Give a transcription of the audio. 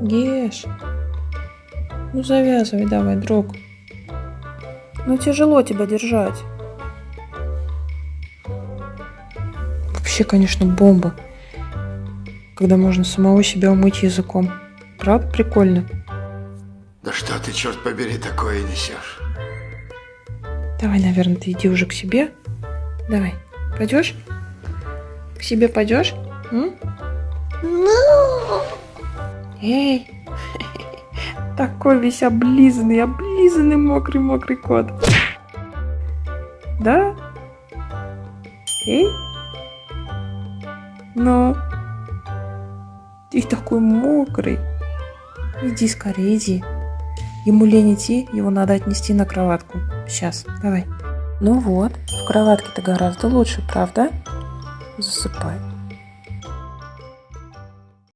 Геш. Ну завязывай давай, друг. Ну тяжело тебя держать. Вообще, конечно, бомба. Когда можно самого себя умыть языком. Правда прикольно? Да что ты, черт побери, такое несешь? Давай, наверное, ты иди уже к себе. Давай. Пойдешь? К себе пойдешь? М? Эй! Такой весь облизанный, облизанный мокрый-мокрый кот. Да? Эй? Ну? Ты такой мокрый. Иди скорее, иди. Ему лень идти, его надо отнести на кроватку. Сейчас, давай. Ну вот, в кроватке-то гораздо лучше, правда? Засыпай.